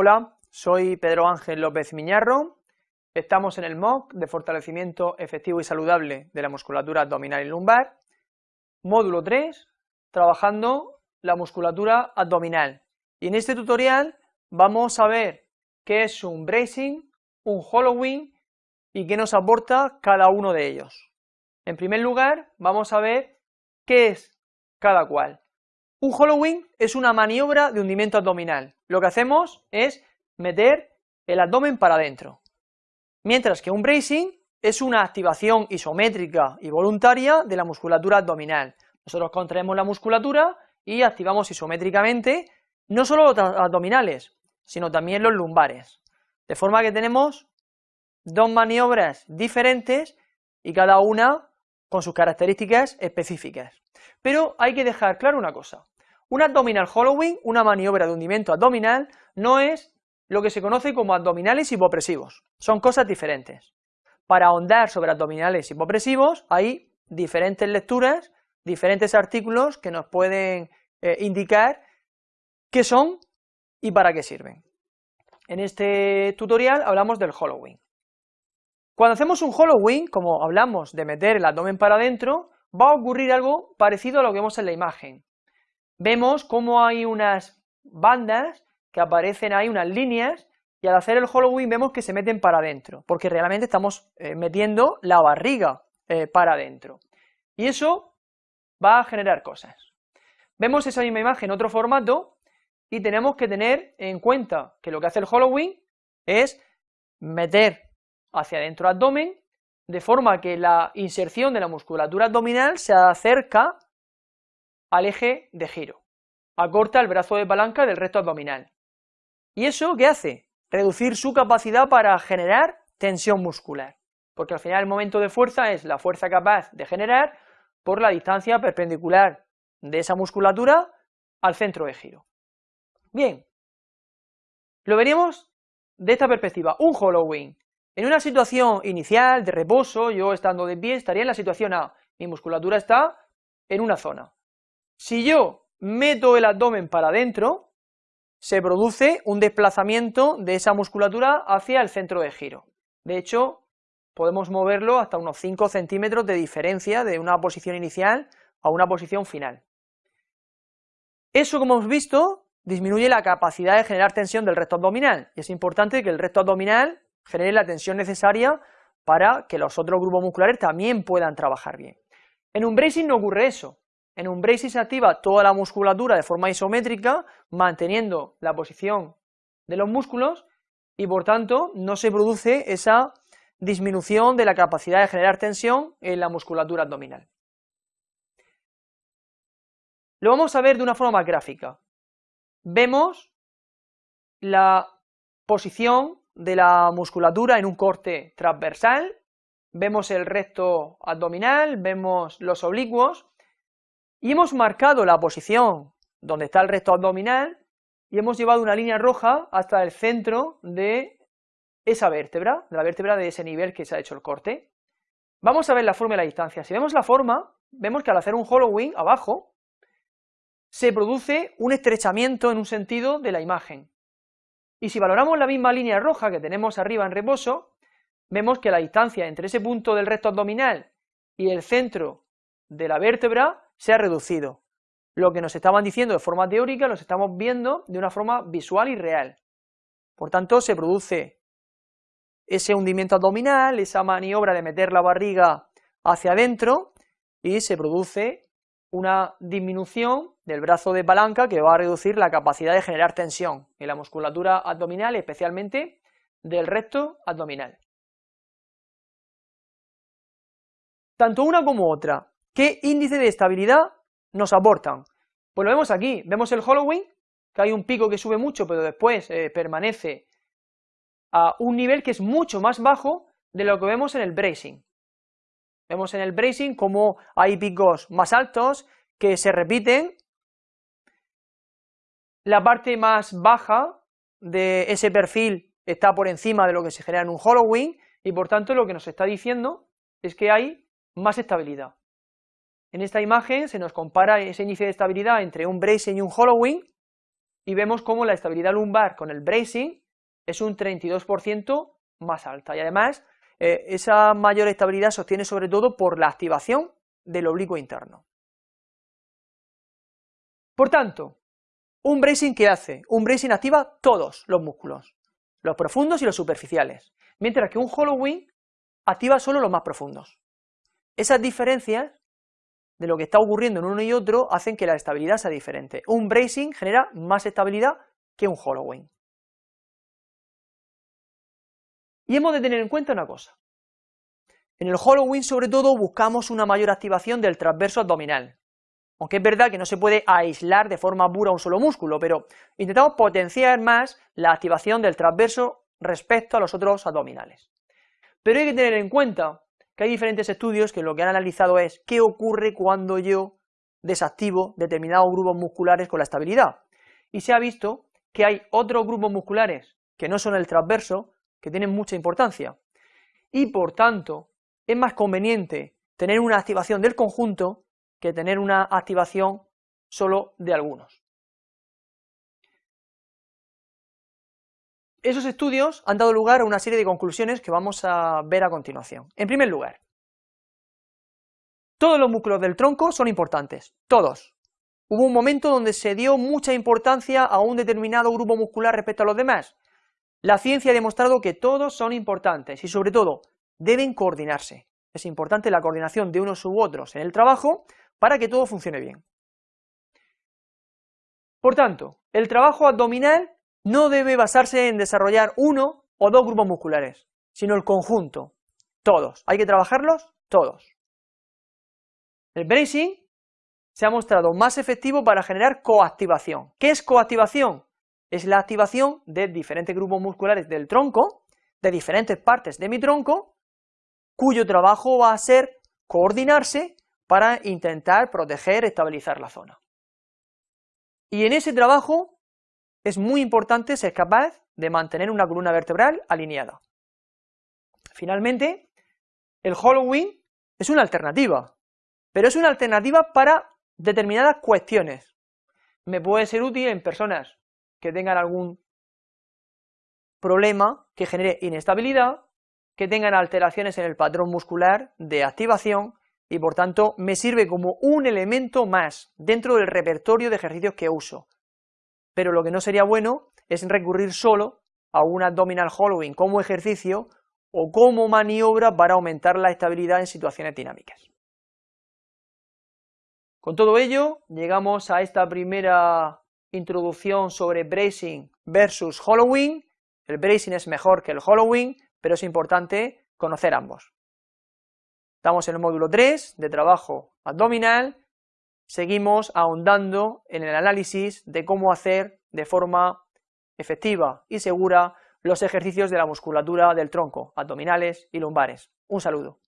Hola, soy Pedro Ángel López Miñarro, estamos en el MOOC de fortalecimiento efectivo y saludable de la musculatura abdominal y lumbar, módulo 3, trabajando la musculatura abdominal. Y en este tutorial vamos a ver qué es un bracing, un hollowing y qué nos aporta cada uno de ellos. En primer lugar, vamos a ver qué es cada cual. Un hollowing es una maniobra de hundimiento abdominal. Lo que hacemos es meter el abdomen para adentro. Mientras que un bracing es una activación isométrica y voluntaria de la musculatura abdominal. Nosotros contraemos la musculatura y activamos isométricamente no solo los abdominales, sino también los lumbares. De forma que tenemos dos maniobras diferentes y cada una con sus características específicas. Pero hay que dejar claro una cosa, un abdominal hollowing, una maniobra de hundimiento abdominal, no es lo que se conoce como abdominales hipopresivos, son cosas diferentes. Para ahondar sobre abdominales hipopresivos hay diferentes lecturas, diferentes artículos que nos pueden eh, indicar qué son y para qué sirven. En este tutorial hablamos del hollowing. Cuando hacemos un hollowing, como hablamos de meter el abdomen para adentro, va a ocurrir algo parecido a lo que vemos en la imagen. Vemos cómo hay unas bandas que aparecen ahí, unas líneas, y al hacer el hollowing vemos que se meten para adentro, porque realmente estamos eh, metiendo la barriga eh, para adentro. Y eso va a generar cosas. Vemos esa misma imagen en otro formato, y tenemos que tener en cuenta que lo que hace el hollowing es meter hacia adentro abdomen, de forma que la inserción de la musculatura abdominal se acerca al eje de giro, acorta el brazo de palanca del recto abdominal. ¿Y eso qué hace? Reducir su capacidad para generar tensión muscular, porque al final el momento de fuerza es la fuerza capaz de generar por la distancia perpendicular de esa musculatura al centro de giro. Bien, lo veríamos de esta perspectiva, un hollowing en una situación inicial de reposo, yo estando de pie, estaría en la situación A, mi musculatura está en una zona. Si yo meto el abdomen para adentro, se produce un desplazamiento de esa musculatura hacia el centro de giro. De hecho, podemos moverlo hasta unos 5 centímetros de diferencia de una posición inicial a una posición final. Eso, como hemos visto, disminuye la capacidad de generar tensión del recto abdominal, y es importante que el recto abdominal genere la tensión necesaria para que los otros grupos musculares también puedan trabajar bien. En un bracing no ocurre eso, en un bracing se activa toda la musculatura de forma isométrica, manteniendo la posición de los músculos, y por tanto no se produce esa disminución de la capacidad de generar tensión en la musculatura abdominal. Lo vamos a ver de una forma gráfica. Vemos la posición de la musculatura en un corte transversal, vemos el recto abdominal, vemos los oblicuos, y hemos marcado la posición donde está el recto abdominal, y hemos llevado una línea roja hasta el centro de esa vértebra, de la vértebra de ese nivel que se ha hecho el corte. Vamos a ver la forma y la distancia. Si vemos la forma, vemos que al hacer un hollowing abajo, se produce un estrechamiento en un sentido de la imagen. Y si valoramos la misma línea roja que tenemos arriba en reposo, vemos que la distancia entre ese punto del recto abdominal y el centro de la vértebra se ha reducido. Lo que nos estaban diciendo de forma teórica lo estamos viendo de una forma visual y real. Por tanto, se produce ese hundimiento abdominal, esa maniobra de meter la barriga hacia adentro y se produce una disminución del brazo de palanca que va a reducir la capacidad de generar tensión en la musculatura abdominal, especialmente del recto abdominal. Tanto una como otra, ¿qué índice de estabilidad nos aportan? Pues lo vemos aquí, vemos el hollowing, que hay un pico que sube mucho, pero después eh, permanece a un nivel que es mucho más bajo de lo que vemos en el bracing. Vemos en el bracing como hay picos más altos que se repiten. La parte más baja de ese perfil está por encima de lo que se genera en un hollowing y por tanto lo que nos está diciendo es que hay más estabilidad. En esta imagen se nos compara ese índice de estabilidad entre un bracing y un hollowing y vemos cómo la estabilidad lumbar con el bracing es un 32% más alta, y además eh, esa mayor estabilidad se obtiene sobre todo por la activación del oblicuo interno. Por tanto, un bracing ¿qué hace? Un bracing activa todos los músculos, los profundos y los superficiales, mientras que un hollowing activa solo los más profundos. Esas diferencias de lo que está ocurriendo en uno y otro hacen que la estabilidad sea diferente. Un bracing genera más estabilidad que un hollowing. Y hemos de tener en cuenta una cosa. En el hollowing, sobre todo, buscamos una mayor activación del transverso abdominal. Aunque es verdad que no se puede aislar de forma pura un solo músculo, pero intentamos potenciar más la activación del transverso respecto a los otros abdominales. Pero hay que tener en cuenta que hay diferentes estudios que lo que han analizado es qué ocurre cuando yo desactivo determinados grupos musculares con la estabilidad. Y se ha visto que hay otros grupos musculares que no son el transverso, que tienen mucha importancia. Y por tanto, es más conveniente tener una activación del conjunto que tener una activación solo de algunos. Esos estudios han dado lugar a una serie de conclusiones que vamos a ver a continuación. En primer lugar, todos los músculos del tronco son importantes, todos. Hubo un momento donde se dio mucha importancia a un determinado grupo muscular respecto a los demás. La ciencia ha demostrado que todos son importantes y sobre todo deben coordinarse. Es importante la coordinación de unos u otros en el trabajo para que todo funcione bien. Por tanto, el trabajo abdominal no debe basarse en desarrollar uno o dos grupos musculares, sino el conjunto, todos. Hay que trabajarlos todos. El bracing se ha mostrado más efectivo para generar coactivación. ¿Qué es coactivación? Es la activación de diferentes grupos musculares del tronco, de diferentes partes de mi tronco, cuyo trabajo va a ser coordinarse para intentar proteger, estabilizar la zona. Y en ese trabajo es muy importante ser capaz de mantener una columna vertebral alineada. Finalmente, el hollowing es una alternativa, pero es una alternativa para determinadas cuestiones. Me puede ser útil en personas que tengan algún problema que genere inestabilidad, que tengan alteraciones en el patrón muscular de activación y por tanto me sirve como un elemento más dentro del repertorio de ejercicios que uso pero lo que no sería bueno es recurrir solo a un abdominal hollowing como ejercicio o como maniobra para aumentar la estabilidad en situaciones dinámicas. Con todo ello, llegamos a esta primera introducción sobre bracing versus hollowing. El bracing es mejor que el hollowing, pero es importante conocer ambos. Estamos en el módulo 3 de trabajo abdominal seguimos ahondando en el análisis de cómo hacer de forma efectiva y segura los ejercicios de la musculatura del tronco, abdominales y lumbares. Un saludo.